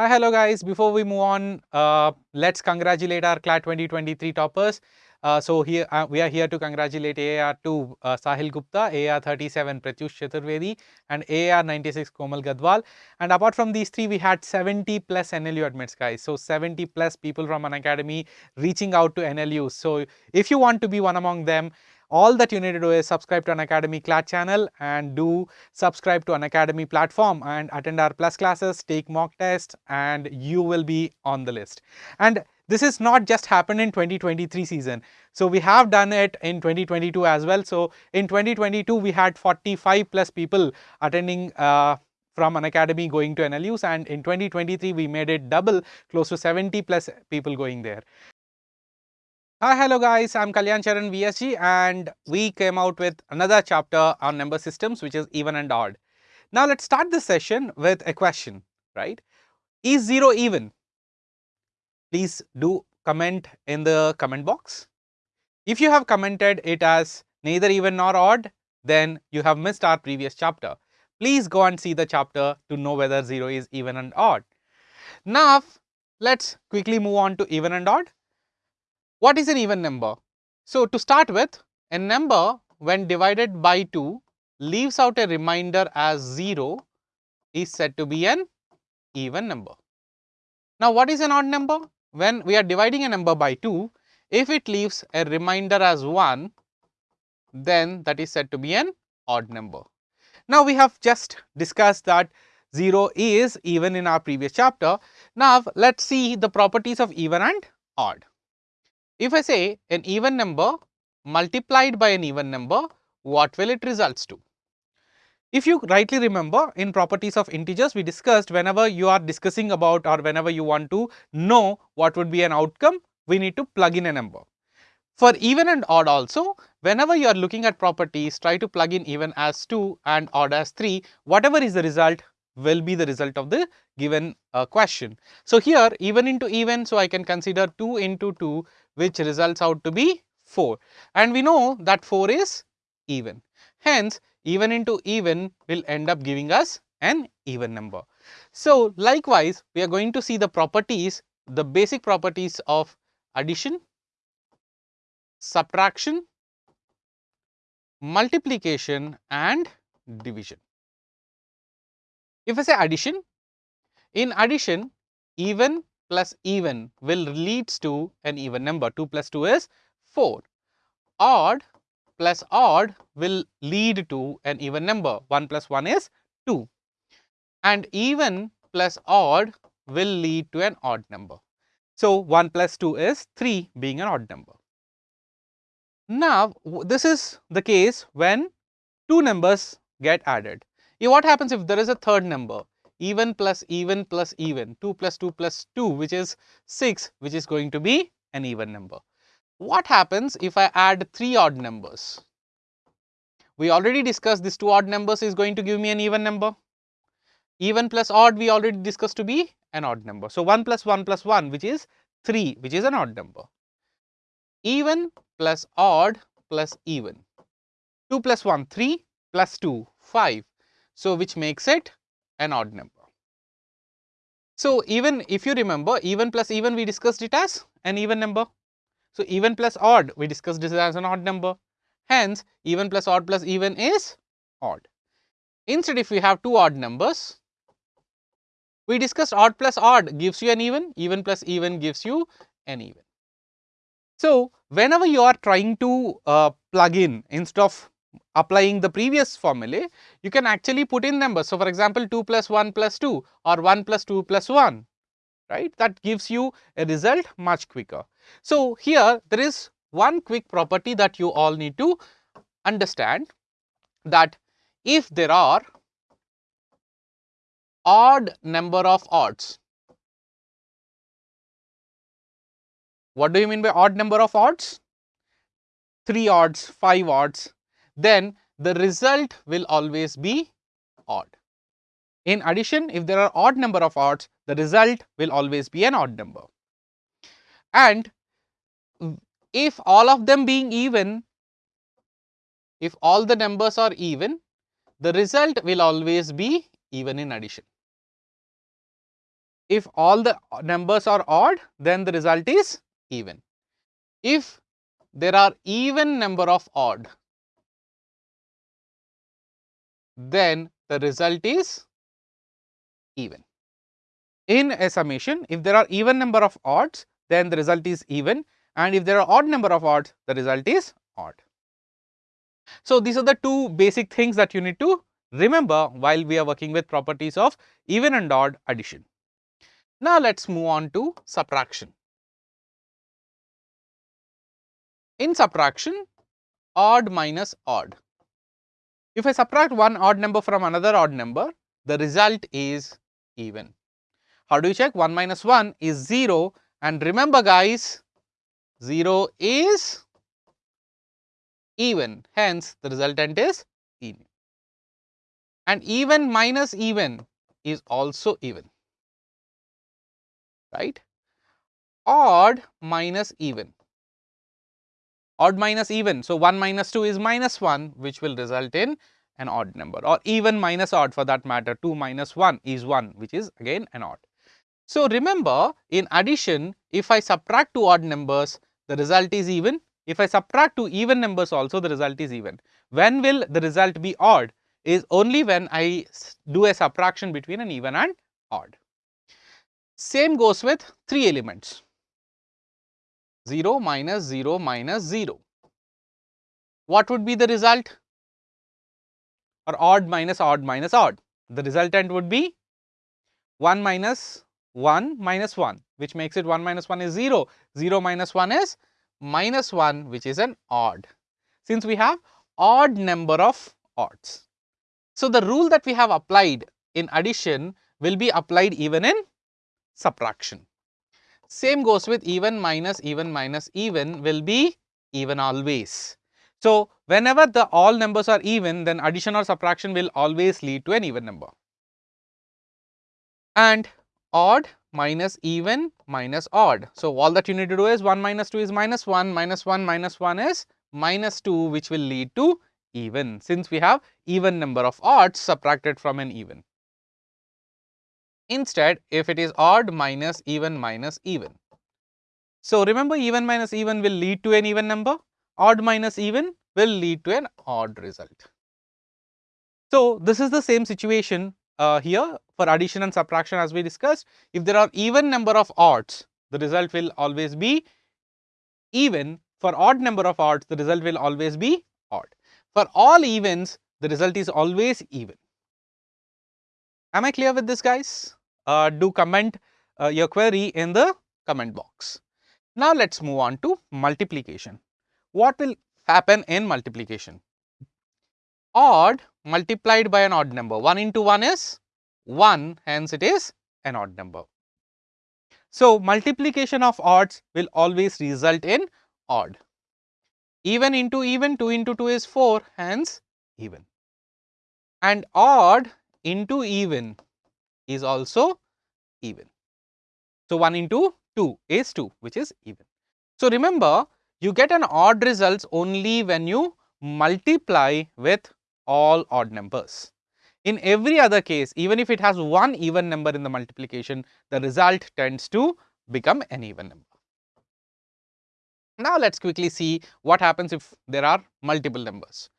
Hi, hello guys. Before we move on, uh, let's congratulate our CLAT 2023 toppers. Uh, so here uh, we are here to congratulate AR2 uh, Sahil Gupta, AR37 Pratyush Chaturvedi and AR96 Komal Gadwal. And apart from these three, we had 70 plus NLU admits guys. So 70 plus people from Unacademy reaching out to NLU. So if you want to be one among them, all that you need to do is subscribe to Unacademy CLAT channel and do subscribe to Unacademy platform and attend our plus classes, take mock tests and you will be on the list. And this is not just happened in 2023 season. So we have done it in 2022 as well. So in 2022 we had 45 plus people attending uh, from Unacademy going to NLUs and in 2023 we made it double close to 70 plus people going there. Hi, hello guys, I'm Kalyan Charan VSG and we came out with another chapter on number systems which is even and odd. Now let's start this session with a question, right? Is 0 even? Please do comment in the comment box. If you have commented it as neither even nor odd, then you have missed our previous chapter. Please go and see the chapter to know whether 0 is even and odd. Now, let's quickly move on to even and odd. What is an even number? So, to start with, a number when divided by 2 leaves out a remainder as 0 is said to be an even number. Now, what is an odd number? When we are dividing a number by 2, if it leaves a remainder as 1, then that is said to be an odd number. Now, we have just discussed that 0 is even in our previous chapter. Now, let us see the properties of even and odd. If I say an even number multiplied by an even number, what will it results to? If you rightly remember in properties of integers we discussed whenever you are discussing about or whenever you want to know what would be an outcome, we need to plug in a number. For even and odd also, whenever you are looking at properties, try to plug in even as 2 and odd as 3, whatever is the result will be the result of the given uh, question. So, here even into even, so I can consider 2 into 2 which results out to be 4 and we know that 4 is even. Hence, even into even will end up giving us an even number. So, likewise we are going to see the properties, the basic properties of addition, subtraction, multiplication and division. If I say addition, in addition even plus even will leads to an even number 2 plus 2 is 4. Odd plus odd will lead to an even number 1 plus 1 is 2 and even plus odd will lead to an odd number. So, 1 plus 2 is 3 being an odd number. Now, this is the case when two numbers get added. What happens if there is a third number even plus even plus even 2 plus 2 plus 2 which is 6 which is going to be an even number. What happens if I add 3 odd numbers? We already discussed this 2 odd numbers is going to give me an even number. Even plus odd we already discussed to be an odd number. So, 1 plus 1 plus 1 which is 3 which is an odd number. Even plus odd plus even 2 plus 1 3 plus 2 5 so, which makes it an odd number. So, even if you remember even plus even we discussed it as an even number. So, even plus odd we discussed this as an odd number. Hence, even plus odd plus even is odd. Instead, if we have two odd numbers, we discussed odd plus odd gives you an even, even plus even gives you an even. So, whenever you are trying to uh, plug in instead of applying the previous formulae, you can actually put in numbers. So, for example, 2 plus 1 plus 2 or 1 plus 2 plus 1, right, that gives you a result much quicker. So, here there is one quick property that you all need to understand that if there are odd number of odds, what do you mean by odd number of odds? 3 odds, 5 odds, then the result will always be odd. In addition, if there are odd number of odds, the result will always be an odd number. And if all of them being even, if all the numbers are even, the result will always be even in addition. if all the numbers are odd, then the result is even. If there are even number of odd, then the result is even. In a summation, if there are even number of odds, then the result is even and if there are odd number of odds, the result is odd. So, these are the two basic things that you need to remember while we are working with properties of even and odd addition. Now, let us move on to subtraction. In subtraction, odd minus odd. If I subtract one odd number from another odd number, the result is even. How do you check? 1 minus 1 is 0 and remember guys, 0 is even, hence the resultant is even. And even minus even is also even, right? Odd minus even odd minus even. So, 1 minus 2 is minus 1 which will result in an odd number or even minus odd for that matter 2 minus 1 is 1 which is again an odd. So, remember in addition if I subtract two odd numbers the result is even if I subtract two even numbers also the result is even. When will the result be odd is only when I do a subtraction between an even and odd. Same goes with 3 elements. 0 minus 0 minus 0. What would be the result? Or odd minus odd minus odd. The resultant would be 1 minus 1 minus 1 which makes it 1 minus 1 is 0. 0 minus 1 is minus 1 which is an odd. Since we have odd number of odds. So, the rule that we have applied in addition will be applied even in subtraction. Same goes with even minus even minus even will be even always. So, whenever the all numbers are even then addition or subtraction will always lead to an even number. And odd minus even minus odd. So, all that you need to do is 1 minus 2 is minus 1 minus 1 minus 1 is minus 2 which will lead to even since we have even number of odds subtracted from an even. Instead, if it is odd minus even minus even. So, remember even minus even will lead to an even number, odd minus even will lead to an odd result. So, this is the same situation uh, here for addition and subtraction as we discussed. If there are even number of odds, the result will always be even. For odd number of odds, the result will always be odd. For all evens, the result is always even. Am I clear with this guys? Uh, do comment uh, your query in the comment box. Now, let us move on to multiplication. What will happen in multiplication? Odd multiplied by an odd number 1 into 1 is 1 hence it is an odd number. So, multiplication of odds will always result in odd. Even into even 2 into 2 is 4 hence even and odd into even is also even. So, 1 into 2 is 2 which is even. So, remember you get an odd results only when you multiply with all odd numbers. In every other case even if it has one even number in the multiplication the result tends to become an even number. Now, let us quickly see what happens if there are multiple numbers.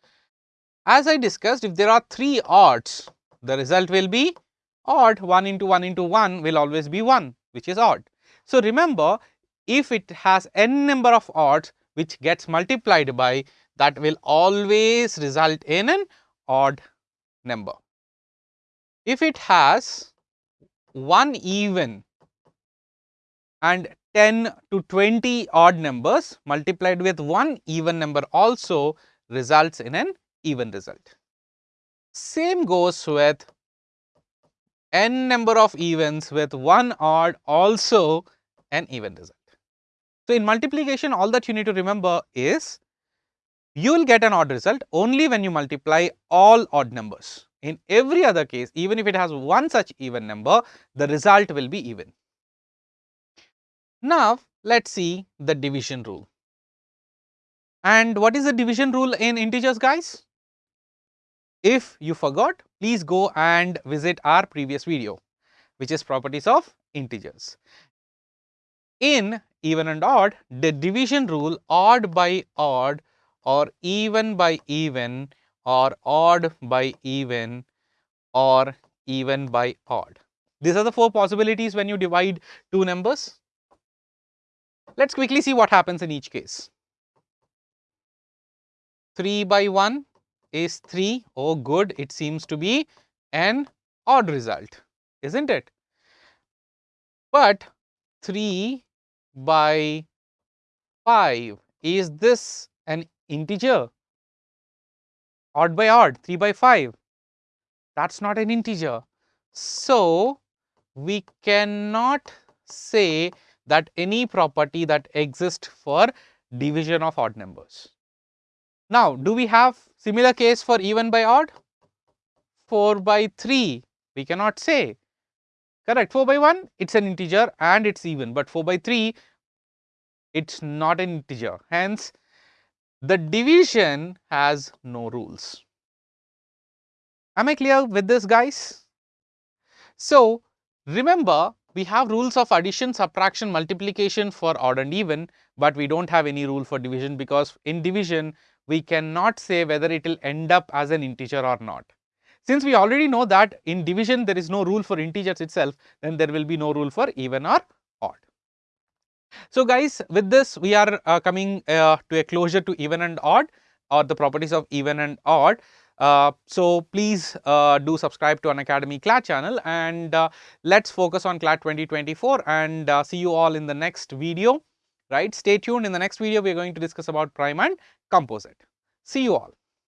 As I discussed if there are 3 odds the result will be odd 1 into 1 into 1 will always be 1 which is odd. So, remember if it has n number of odds which gets multiplied by that will always result in an odd number. If it has 1 even and 10 to 20 odd numbers multiplied with 1 even number also results in an even result. Same goes with n number of events with one odd also an even result. So, in multiplication all that you need to remember is you will get an odd result only when you multiply all odd numbers. In every other case even if it has one such even number the result will be even. Now, let us see the division rule. And what is the division rule in integers guys? If you forgot, please go and visit our previous video. which is properties of integers. In even and odd, the division rule odd by odd or even by even or odd by even or even by odd. These are the four possibilities when you divide two numbers. Let us quickly see what happens in each case. 3 by 1 is 3. Oh good, it seems to be an odd result, isn't it? But 3 by 5, is this an integer? Odd by odd, 3 by 5, that is not an integer. So, we cannot say that any property that exists for division of odd numbers. Now, do we have similar case for even by odd? 4 by 3, we cannot say. Correct, 4 by 1, it is an integer and it is even, but 4 by 3, it is not an integer. Hence, the division has no rules. Am I clear with this guys? So, remember we have rules of addition, subtraction, multiplication for odd and even, but we do not have any rule for division because in division we cannot say whether it will end up as an integer or not. Since we already know that in division there is no rule for integers itself, then there will be no rule for even or odd. So guys, with this we are uh, coming uh, to a closure to even and odd or the properties of even and odd. Uh, so please uh, do subscribe to Unacademy CLAT channel and uh, let's focus on CLAT 2024 and uh, see you all in the next video, right. Stay tuned in the next video we are going to discuss about prime and composite. See you all.